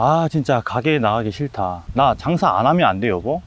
아 진짜 가게에 나가기 싫다 나 장사 안 하면 안 돼 여보?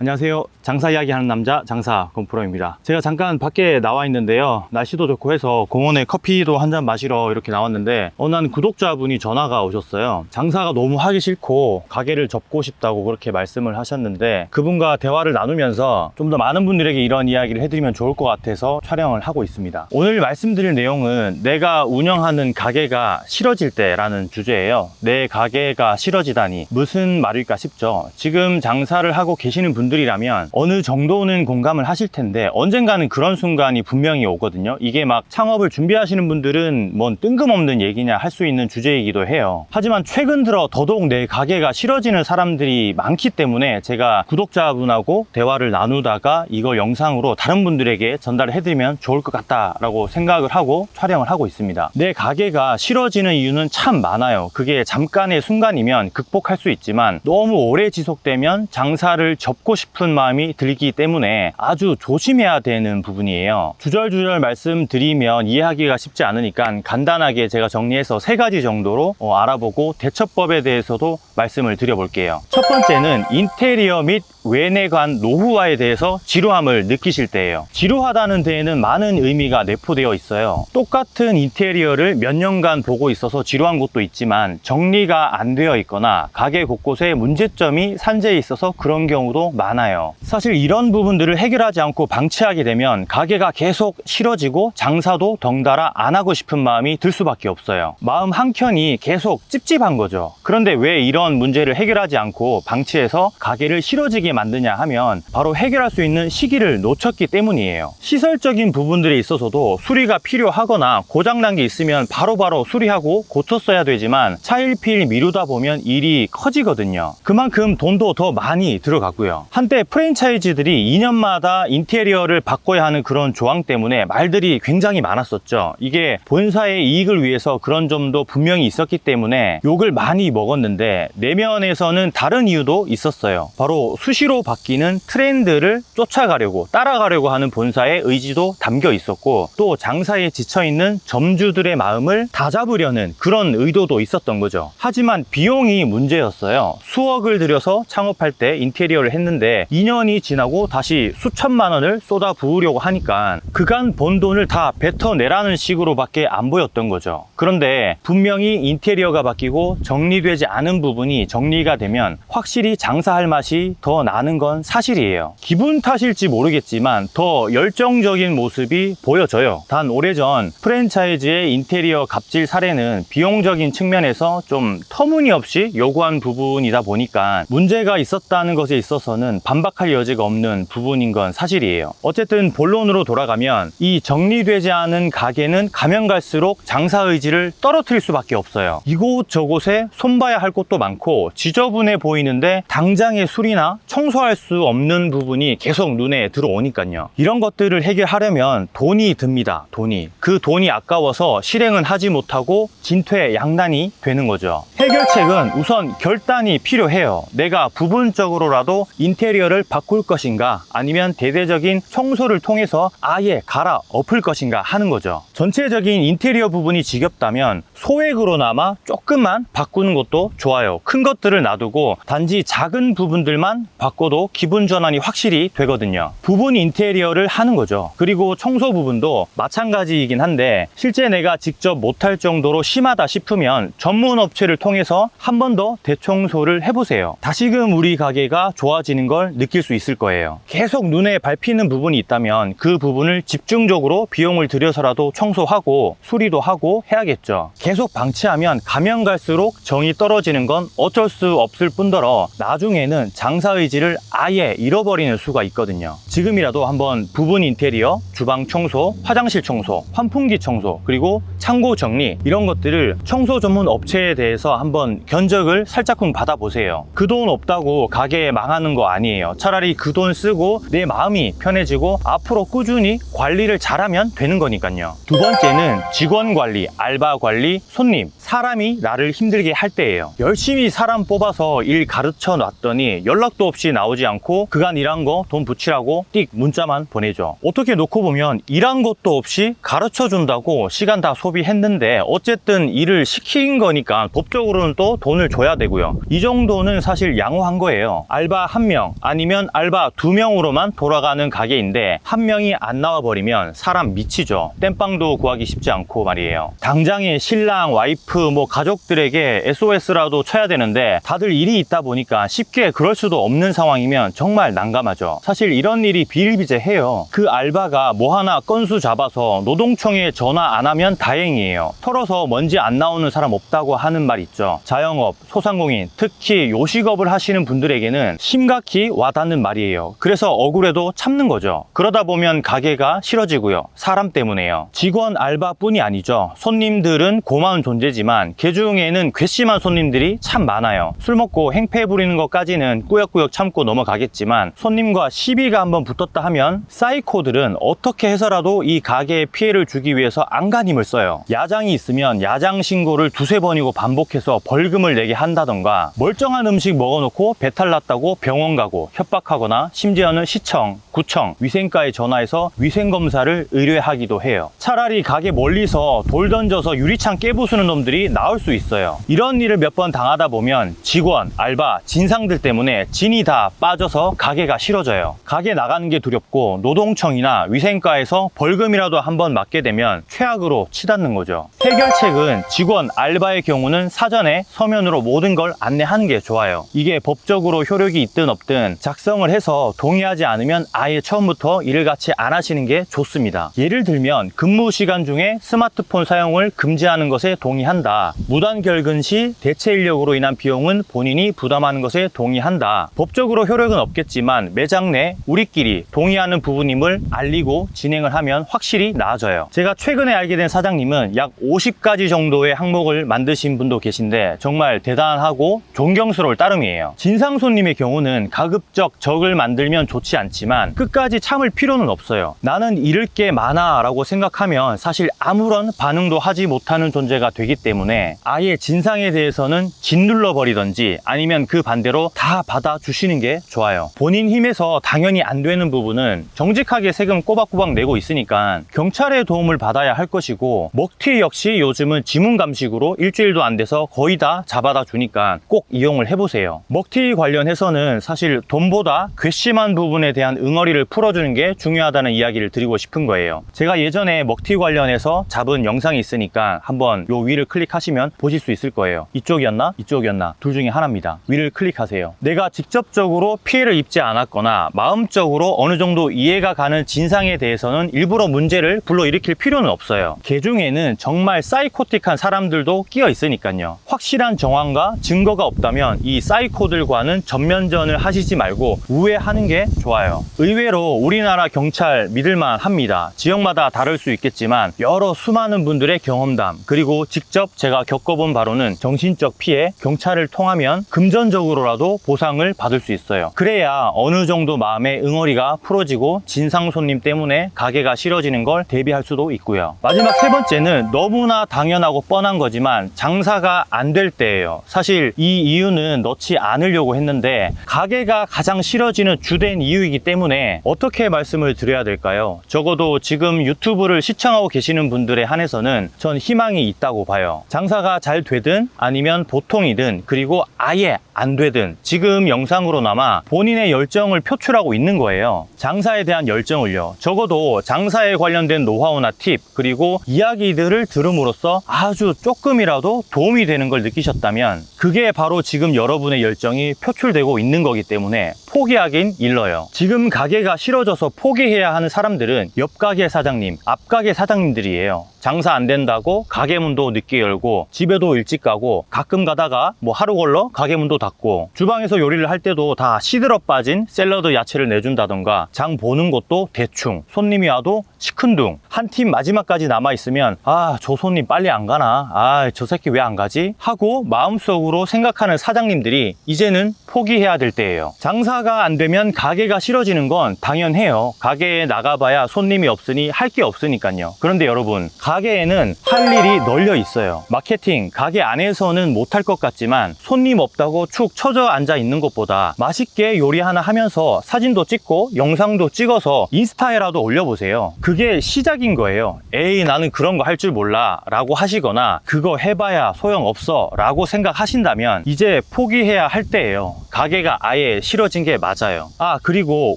안녕하세요. 장사 이야기 하는 남자 장사 건프로입니다. 제가 잠깐 밖에 나와 있는데요. 날씨도 좋고 해서 공원에 커피도 한 잔 마시러 이렇게 나왔는데 어느 한 구독자분이 전화가 오셨어요. 장사가 너무 하기 싫고 가게를 접고 싶다고 그렇게 말씀을 하셨는데 그분과 대화를 나누면서 좀 더 많은 분들에게 이런 이야기를 해드리면 좋을 것 같아서 촬영을 하고 있습니다. 오늘 말씀드릴 내용은 내가 운영하는 가게가 싫어질 때 라는 주제예요. 내 가게가 싫어지다니 무슨 말일까 싶죠. 지금 장사를 하고 계시는 분들 이라면 어느 정도는 공감을 하실 텐데 언젠가는 그런 순간이 분명히 오거든요. 이게 막 창업을 준비하시는 분들은 뭔 뜬금없는 얘기냐 할 수 있는 주제이기도 해요. 하지만 최근 들어 더더욱 내 가게가 싫어지는 사람들이 많기 때문에 제가 구독자분하고 대화를 나누다가 이거 영상으로 다른 분들에게 전달을 해드리면 좋을 것 같다라고 생각을 하고 촬영을 하고 있습니다. 내 가게가 싫어지는 이유는 참 많아요. 그게 잠깐의 순간이면 극복할 수 있지만 너무 오래 지속되면 장사를 접고 싶은 마음이 들기 때문에 아주 조심해야 되는 부분이에요. 주절주절 말씀드리면 이해하기가 쉽지 않으니까 간단하게 제가 정리해서 세 가지 정도로 어, 알아보고 대처법에 대해서도 말씀을 드려볼게요. 첫 번째는 인테리어 및 외내관 노후화에 대해서 지루함을 느끼실 때예요. 지루하다는 데에는 많은 의미가 내포되어 있어요. 똑같은 인테리어를 몇 년간 보고 있어서 지루한 곳도 있지만 정리가 안 되어 있거나 가게 곳곳에 문제점이 산재해 있어서 그런 경우도 많아요. 사실 이런 부분들을 해결하지 않고 방치하게 되면 가게가 계속 싫어지고 장사도 덩달아 안 하고 싶은 마음이 들 수밖에 없어요. 마음 한켠이 계속 찝찝한 거죠. 그런데 왜 이런 문제를 해결하지 않고 방치해서 가게를 싫어지게 만드냐 하면 바로 해결할 수 있는 시기를 놓쳤기 때문이에요. 시설적인 부분들에 있어서도 수리가 필요하거나 고장난 게 있으면 바로바로 수리하고 고쳤어야 되지만 차일피일 미루다 보면 일이 커지거든요. 그만큼 돈도 더 많이 들어가고요. 한때 프랜차이즈들이 2년마다 인테리어를 바꿔야 하는 그런 조항 때문에 말들이 굉장히 많았었죠. 이게 본사의 이익을 위해서 그런 점도 분명히 있었기 때문에 욕을 많이 먹었는데 내면에서는 다른 이유도 있었어요. 바로 수시로 바뀌는 트렌드를 쫓아가려고 따라가려고 하는 본사의 의지도 담겨 있었고 또 장사에 지쳐있는 점주들의 마음을 다잡으려는 그런 의도도 있었던 거죠. 하지만 비용이 문제였어요. 수억을 들여서 창업할 때 인테리어를 했는데 2년이 지나고 다시 수천만 원을 쏟아 부으려고 하니까 그간 번 돈을 다 뱉어내라는 식으로 밖에 안 보였던 거죠. 그런데 분명히 인테리어가 바뀌고 정리되지 않은 부분이 정리가 되면 확실히 장사할 맛이 더 나는 건 사실이에요. 기분 탓일지 모르겠지만 더 열정적인 모습이 보여져요. 단 오래전 프랜차이즈의 인테리어 갑질 사례는 비용적인 측면에서 좀 터무니없이 요구한 부분이다 보니까 문제가 있었다는 것에 있어서는 반박할 여지가 없는 부분인 건 사실이에요. 어쨌든 본론으로 돌아가면 이 정리되지 않은 가게는 가면 갈수록 장사 의지를 떨어뜨릴 수밖에 없어요. 이곳저곳에 손봐야 할 곳도 많고 지저분해 보이는데 당장의 수리나 청 소할 수 없는 부분이 계속 눈에 들어오니까요. 이런 것들을 해결하려면 돈이 듭니다 돈이. 그 돈이 아까워서 실행은 하지 못하고 진퇴양난이 되는 거죠. 해결책은 우선 결단이 필요해요. 내가 부분적으로라도 인테리어를 바꿀 것인가 아니면 대대적인 청소를 통해서 아예 갈아 엎을 것인가 하는 거죠. 전체적인 인테리어 부분이 지겹다면 소액으로나마 조금만 바꾸는 것도 좋아요. 큰 것들을 놔두고 단지 작은 부분들만 바 꿔도 기분 전환이 확실히 되거든요. 부분 인테리어를 하는 거죠. 그리고 청소 부분도 마찬가지이긴 한데 실제 내가 직접 못할 정도로 심하다 싶으면 전문 업체를 통해서 한 번 더 대청소를 해보세요. 다시금 우리 가게가 좋아지는 걸 느낄 수 있을 거예요. 계속 눈에 밟히는 부분이 있다면 그 부분을 집중적으로 비용을 들여서라도 청소하고 수리도 하고 해야겠죠. 계속 방치하면 가면 갈수록 정이 떨어지는 건 어쩔 수 없을 뿐더러 나중에는 장사 의지 를 아예 잃어버리는 수가 있거든요. 지금이라도 한번 부분 인테리어, 주방 청소, 화장실 청소, 환풍기 청소 그리고 창고 정리 이런 것들을 청소 전문 업체에 대해서 한번 견적을 살짝쿵 받아보세요. 그 돈 없다고 가게 망하는 거 아니에요. 차라리 그 돈 쓰고 내 마음이 편해지고 앞으로 꾸준히 관리를 잘하면 되는 거니까요. 두 번째는 직원 관리, 알바 관리, 손님. 사람이 나를 힘들게 할 때예요. 열심히 사람 뽑아서 일 가르쳐 놨더니 연락도 없이 없이 나오지 않고 그간 일한 거 돈 붙이라고 띡 문자만 보내죠. 어떻게 놓고 보면 일한 것도 없이 가르쳐 준다고 시간 다 소비했는데 어쨌든 일을 시킨 거니까 법적으로는 또 돈을 줘야 되고요. 이 정도는 사실 양호한 거예요. 알바 한 명 아니면 알바 두 명으로만 돌아가는 가게인데 한 명이 안 나와 버리면 사람 미치죠. 땜빵도 구하기 쉽지 않고 말이에요. 당장에 신랑, 와이프, 뭐 가족들에게 SOS라도 쳐야 되는데 다들 일이 있다 보니까 쉽게 그럴 수도 없는 상황이면 정말 난감하죠. 사실 이런 일이 비일비재해요. 그 알바가 뭐 하나 건수 잡아서 노동청에 전화 안 하면 다행이에요. 털어서 먼지 안 나오는 사람 없다고 하는 말 있죠. 자영업, 소상공인, 특히 요식업을 하시는 분들에게는 심각히 와닿는 말이에요. 그래서 억울해도 참는 거죠. 그러다 보면 가게가 싫어지고요. 사람 때문에요. 직원 알바뿐이 아니죠. 손님들은 고마운 존재지만 그 중에는 괘씸한 손님들이 참 많아요. 술 먹고 행패 부리는 것까지는 꾸역꾸역 참고 넘어가겠지만 손님과 시비가 한번 붙었다 하면 사이코들은 어떻게 해서라도 이 가게에 피해를 주기 위해서 안간힘을 써요. 야장이 있으면 야장 신고를 두세 번이고 반복해서 벌금을 내게 한다던가 멀쩡한 음식 먹어놓고 배탈 났다고 병원 가고 협박하거나 심지어는 시청, 구청, 위생과에 전화해서 위생검사를 의뢰하기도 해요. 차라리 가게 멀리서 돌 던져서 유리창 깨부수는 놈들이 나올 수 있어요. 이런 일을 몇 번 당하다 보면 직원, 알바, 진상들 때문에 진이 다 빠져서 가게가 싫어져요. 가게 나가는 게 두렵고 노동청이나 위생과에서 벌금이라도 한번 맞게 되면 최악으로 치닫는 거죠. 해결책은 직원, 알바의 경우는 사전에 서면으로 모든 걸 안내하는 게 좋아요. 이게 법적으로 효력이 있든 없든 작성을 해서 동의하지 않으면 아예 처음부터 일을 같이 안 하시는 게 좋습니다. 예를 들면 근무 시간 중에 스마트폰 사용을 금지하는 것에 동의한다. 무단 결근 시 대체 인력으로 인한 비용은 본인이 부담하는 것에 동의한다. 법적 으로 효력은 없겠지만 매장 내 우리끼리 동의하는 부분임을 알리고 진행을 하면 확실히 나아져요. 제가 최근에 알게 된 사장님은 약 50가지 정도의 항목을 만드신 분도 계신데 정말 대단하고 존경스러울 따름이에요. 진상 손님의 경우는 가급적 적을 만들면 좋지 않지만 끝까지 참을 필요는 없어요. 나는 잃을 게 많아 라고 생각하면 사실 아무런 반응도 하지 못하는 존재가 되기 때문에 아예 진상에 대해서는 짓눌러 버리던지 아니면 그 반대로 다 받아주시는 게 좋아요. 본인 힘에서 당연히 안 되는 부분은 정직하게 세금 꼬박꼬박 내고 있으니까 경찰의 도움을 받아야 할 것이고 먹튀 역시 요즘은 지문 감식으로 일주일도 안 돼서 거의 다 잡아다 주니까 꼭 이용을 해보세요. 먹튀 관련해서는 사실 돈보다 괘씸한 부분에 대한 응어리를 풀어주는 게 중요하다는 이야기를 드리고 싶은 거예요. 제가 예전에 먹튀 관련해서 잡은 영상이 있으니까 한번 요 위를 클릭하시면 보실 수 있을 거예요. 이쪽이었나? 이쪽이었나? 둘 중에 하나입니다. 위를 클릭하세요. 내가 직접 적으로 피해를 입지 않았거나 마음적으로 어느 정도 이해가 가는 진상에 대해서는 일부러 문제를 불러일으킬 필요는 없어요. 개 중에는 정말 사이코틱한 사람들도 끼어 있으니까요. 확실한 정황과 증거가 없다면 이 사이코들과는 전면전을 하시지 말고 우회하는 게 좋아요. 의외로 우리나라 경찰 믿을만 합니다. 지역마다 다를 수 있겠지만 여러 수많은 분들의 경험담 그리고 직접 제가 겪어본 바로는 정신적 피해 경찰을 통하면 금전적으로라도 보상을 받을 수 있어요. 그래야 어느 정도 마음의 응어리가 풀어지고 진상 손님 때문에 가게가 싫어지는 걸 대비할 수도 있고요. 마지막 세 번째는 너무나 당연하고 뻔한 거지만 장사가 안 될 때예요. 사실 이 이유는 넣지 않으려고 했는데 가게가 가장 싫어지는 주된 이유이기 때문에 어떻게 말씀을 드려야 될까요? 적어도 지금 유튜브를 시청하고 계시는 분들에 한해서는 전 희망이 있다고 봐요. 장사가 잘 되든 아니면 보통이든 그리고 아예 안 되든 지금 영상으로 나마 본인의 열정을 표출하고 있는 거예요. 장사에 대한 열정을요. 적어도 장사에 관련된 노하우나 팁 그리고 이야기들을 들음으로써 아주 조금이라도 도움이 되는 걸 느끼셨다면 그게 바로 지금 여러분의 열정이 표출되고 있는 거기 때문에 포기하긴 일러요. 지금 가게가 싫어져서 포기해야 하는 사람들은 옆 가게 사장님, 앞 가게 사장님들이에요. 장사 안 된다고 가게 문도 늦게 열고 집에도 일찍 가고 가끔 가다가 뭐 하루 걸러 가게 문도 닫고 주방에서 요리를 할 때도 다 시들어 빠진 샐러드 야채를 내준다던가 장 보는 것도 대충. 손님이 와도 시큰둥. 한 팀 마지막까지 남아 있으면 아 저 손님 빨리 안 가나? 아 저 새끼 왜 안 가지? 하고 마음속으로 생각하는 사장님들이 이제는 포기해야 될 때예요. 장사 장사가 안 되면 가게가 싫어지는 건 당연해요. 가게에 나가봐야 손님이 없으니 할 게 없으니까요. 그런데 여러분, 가게에는 할 일이 널려 있어요. 마케팅, 가게 안에서는 못할 것 같지만 손님 없다고 축 처져 앉아 있는 것보다 맛있게 요리 하나 하면서 사진도 찍고 영상도 찍어서 인스타에라도 올려보세요. 그게 시작인 거예요. 에이, 나는 그런 거 할 줄 몰라 라고 하시거나 그거 해봐야 소용없어 라고 생각하신다면 이제 포기해야 할 때예요. 가게가 아예 싫어진 게 맞아요. 아, 그리고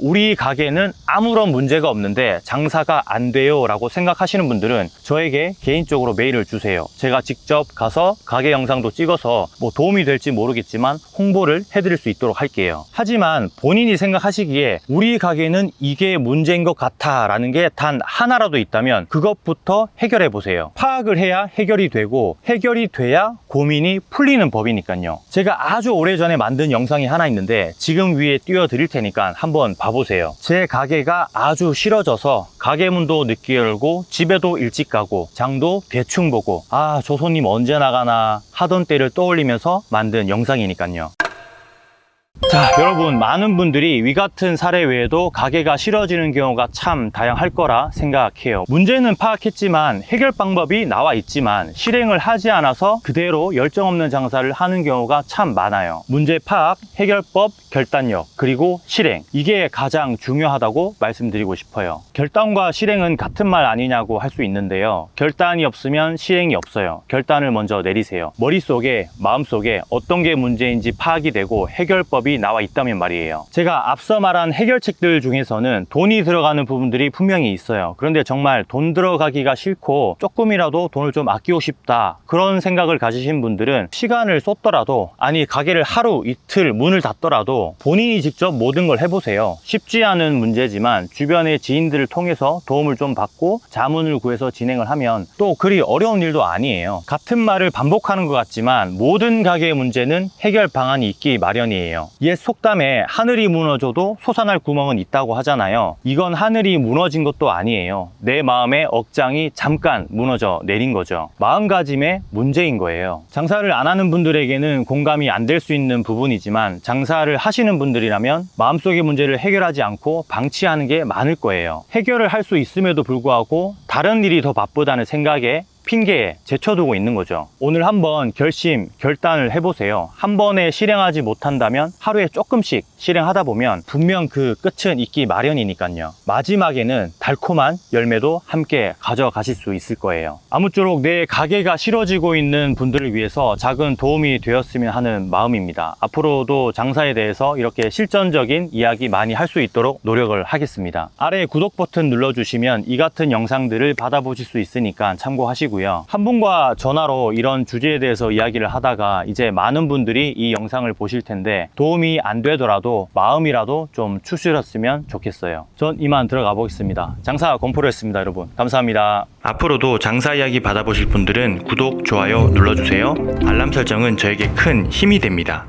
우리 가게는 아무런 문제가 없는데 장사가 안 돼요 라고 생각하시는 분들은 저에게 개인적으로 메일을 주세요. 제가 직접 가서 가게 영상도 찍어서 뭐 도움이 될지 모르겠지만 홍보를 해드릴 수 있도록 할게요. 하지만 본인이 생각하시기에 우리 가게는 이게 문제인 것 같아 라는 게 단 하나라도 있다면 그것부터 해결해 보세요. 파악을 해야 해결이 되고 해결이 돼야 고민이 풀리는 법이니까요. 제가 아주 오래전에 만든 영상이 하나 있는데 지금 위에 띄워 드릴 테니까 한번 봐보세요. 제 가게가 아주 싫어져서 가게 문도 늦게 열고 집에도 일찍 가고 장도 대충 보고 아 저 손님 언제 나가나 하던 때를 떠올리면서 만든 영상이니까요. 자, 여러분, 많은 분들이 위 같은 사례 외에도 가게가 싫어지는 경우가 참 다양할 거라 생각해요. 문제는 파악했지만 해결 방법이 나와 있지만 실행을 하지 않아서 그대로 열정 없는 장사를 하는 경우가 참 많아요. 문제 파악, 해결법, 결단력, 그리고 실행. 이게 가장 중요하다고 말씀드리고 싶어요. 결단과 실행은 같은 말 아니냐고 할 수 있는데요. 결단이 없으면 실행이 없어요. 결단을 먼저 내리세요. 머릿속에, 마음속에 어떤 게 문제인지 파악이 되고 해결법이 나와 있다면 말이에요. 제가 앞서 말한 해결책들 중에서는 돈이 들어가는 부분들이 분명히 있어요. 그런데 정말 돈 들어가기가 싫고 조금이라도 돈을 좀 아끼고 싶다. 그런 생각을 가지신 분들은 시간을 쏟더라도 아니 가게를 하루 이틀 문을 닫더라도 본인이 직접 모든 걸 해보세요. 쉽지 않은 문제지만 주변의 지인들을 통해서 도움을 좀 받고 자문을 구해서 진행을 하면 또 그리 어려운 일도 아니에요. 같은 말을 반복하는 것 같지만 모든 가게의 문제는 해결 방안이 있기 마련이에요. 옛 속담에 하늘이 무너져도 솟아날 구멍은 있다고 하잖아요. 이건 하늘이 무너진 것도 아니에요. 내 마음의 억장이 잠깐 무너져 내린 거죠. 마음가짐의 문제인 거예요. 장사를 안 하는 분들에게는 공감이 안 될 수 있는 부분이지만 장사를 하시는 분들이라면 마음속의 문제를 해결하지 않고 방치하는 게 많을 거예요. 해결을 할 수 있음에도 불구하고 다른 일이 더 바쁘다는 생각에 핑계에 제쳐두고 있는 거죠. 오늘 한번 결심, 결단을 해보세요. 한 번에 실행하지 못한다면 하루에 조금씩 실행하다 보면 분명 그 끝은 있기 마련이니까요. 마지막에는 달콤한 열매도 함께 가져가실 수 있을 거예요. 아무쪼록 내 가게가 싫어지고 있는 분들을 위해서 작은 도움이 되었으면 하는 마음입니다. 앞으로도 장사에 대해서 이렇게 실전적인 이야기 많이 할 수 있도록 노력을 하겠습니다. 아래 구독 버튼 눌러주시면 이 같은 영상들을 받아보실 수 있으니까 참고하시고 고요. 한 분과 전화로 이런 주제에 대해서 이야기를 하다가 이제 많은 분들이 이 영상을 보실 텐데 도움이 안 되더라도 마음이라도 좀 추스렸으면 좋겠어요. 전 이만 들어가 보겠습니다. 장사 건프로였습니다, 여러분. 감사합니다. 앞으로도 장사 이야기 받아보실 분들은 구독, 좋아요 눌러주세요. 알람 설정은 저에게 큰 힘이 됩니다.